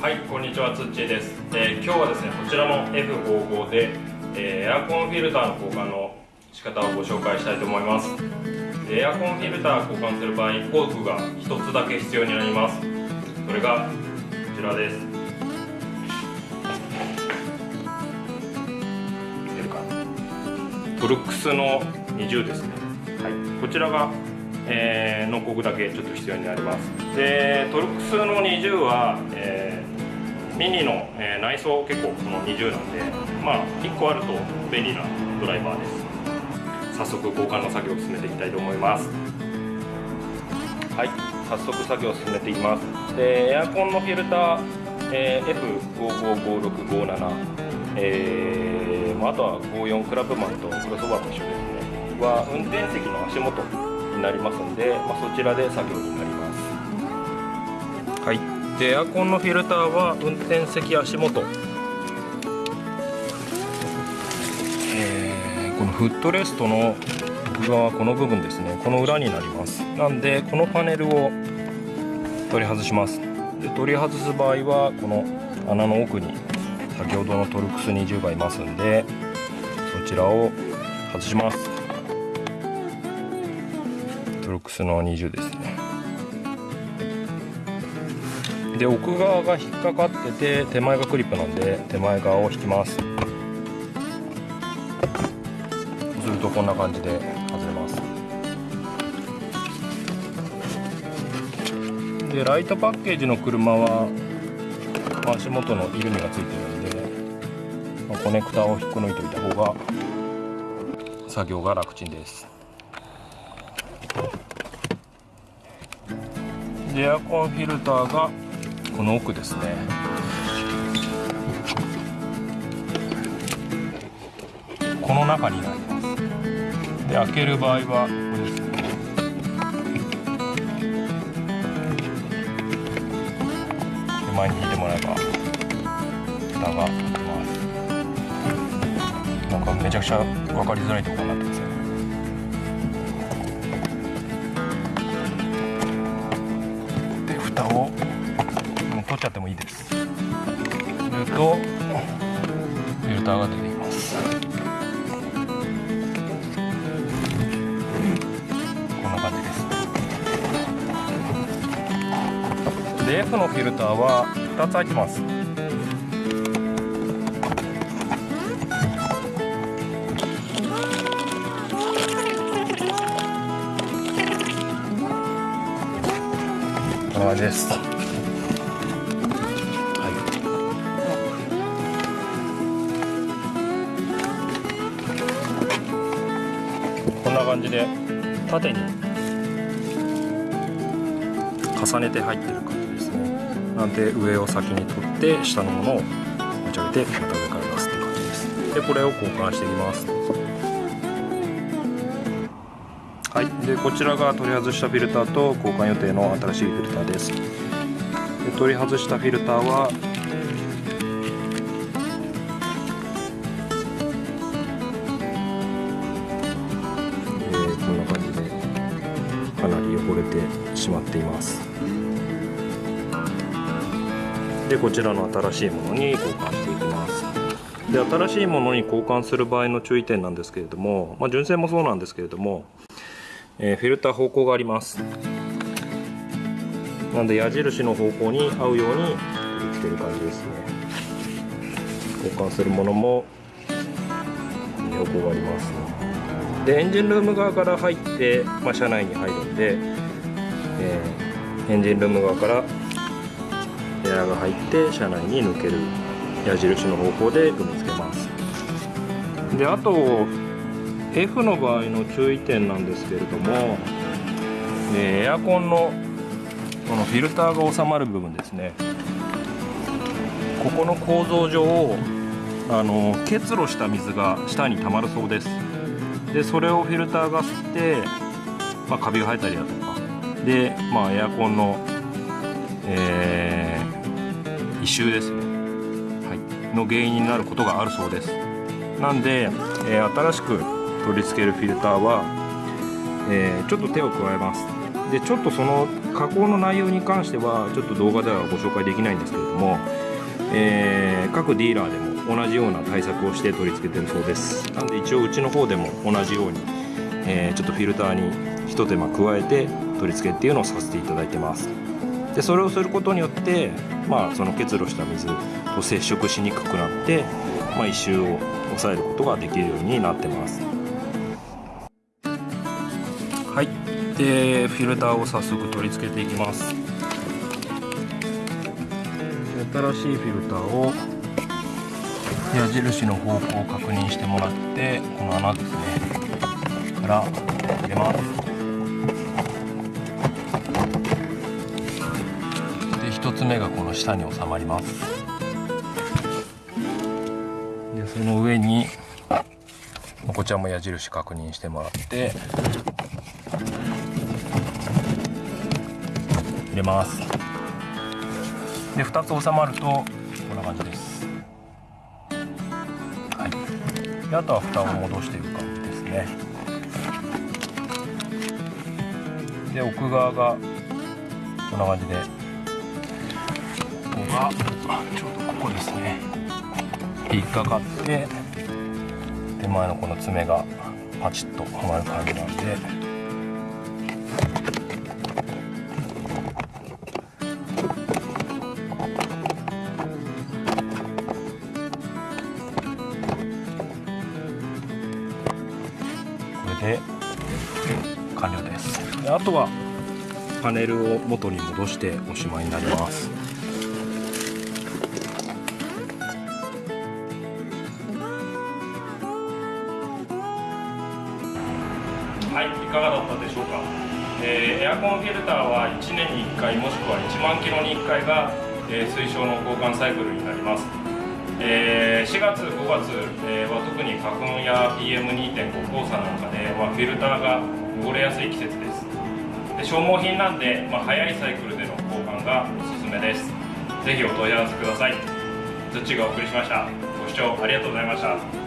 はいこんにちはつっちーです、えー今日はですねこちらの F55 で、えーエアコンフィルターの交換の仕方をご紹介したいと思います。エアコンフィルター交換する場合工具が1つだけ必要になります。それがこちらです。出るかトルックスの20ですね。はい。こちらがえーの工具だけちょっと必要になります。でトルクスの20は、えーミニの、えー内装結構この20なんでまあ1個あると便利なドライバーです。早速交換の作業を進めていきたいと思います。はい早速作業を進めていきます。でエアコンのフィルター、えー F555657 えーまあ、あとは54クラブマンとクロスオーバーと一緒ですね。は運転席の足元になりますんで、まあ、そちらで作業になります。はい。でエアコンのフィルターは運転席足元。このフットレストの奥側この部分ですね。この裏になります。なんでこのパネルを取り外します。で取り外す場合はこの穴の奥に先ほどのトルクス20がいますんでそちらを外します。トルクスの20ですね。で奥側が引っかかってて手前がクリップなんで手前側を引きます。そうするとこんな感じで外れます。でライトパッケージの車は足元のイルミがついてるんで、まあコネクタを引っこ抜いておいた方が作業が楽ちんです。でエアコンフィルターがこの奥ですね。この中になります。で開ける場合はここですね。手前に引いてもらえば蓋が開きます。なんかめちゃくちゃ分かりづらいところになってますね。取っちゃってもいいです。するとフィルターが出てきます。こんな感じです。で F のフィルターは2つ入ってます。こんな感じです。感じで縦に重ねて入ってる感じですね。なんで上を先に取って下のものを持ち上げてまた上から出すって感じです。でこれを交換していきます。はい。でこちらが取り外したフィルターと交換予定の新しいフィルターです。で取り外したフィルターは汚れてしまっています。でこちらの新しいものに交換していきます。で新しいものに交換する場合の注意点なんですけれども、まあ、純正もそうなんですけれども、えーフィルター方向があります。なんで矢印の方向に合うように取り付ける感じですね。交換するものも横があります。でエンジンルーム側から入って、まあ、車内に入るんで、えーエンジンルーム側からエアが入って車内に抜ける矢印の方向で組み付けます。であと F の場合の注意点なんですけれども、えーエアコンのこのフィルターが収まる部分ですね。ここの構造上あの結露した水が下に溜まるそうです。でそれをフィルターが吸って、まあ、カビが生えたりだとかで、まあ、エアコンの、えー異臭ですね、はい、の原因になることがあるそうです。なんで、えー新しく取り付けるフィルターは、えーちょっと手を加えます。でちょっとその加工の内容に関してはちょっと動画ではご紹介できないんですけれども、えー、各ディーラーでも同じような対策をして取り付けてるそうです。なんで一応うちの方でも同じように、え、ちょっとフィルターにひと手間加えて取り付けっていうのをさせていただいてます。でそれをすることによってまあその結露した水と接触しにくくなって、まあ、異臭を抑えることができるようになってます。はい。でフィルターを早速取り付けていきます。新しいフィルターを矢印の方向を確認してもらってこの穴ですねから入れます。1つ目がこの下に収まります。でその上にこちらも矢印確認してもらって入れます。で2つ収まるとこんな感じです。はい。であとは蓋を戻していく感じですね。で奥側がこんな感じでがちょうどここですね。引っかかって手前のこの爪がパチッとはまる感じなんで。で完了です。であとはパネルを元に戻しておしまいになります。エアコンフィルターは1年に1回もしくは1万キロに1回が、え、推奨の交換サイクルになります。え、4月、5月、え、は特に花粉や PM2.5 黄砂なんかで、ま、フィルターが汚れやすい季節です。で消耗品なんで、まあ、早いサイクルでの交換がおすすめです。ぜひお問い合わせください。土がお送りしました。ご視聴ありがとうございました。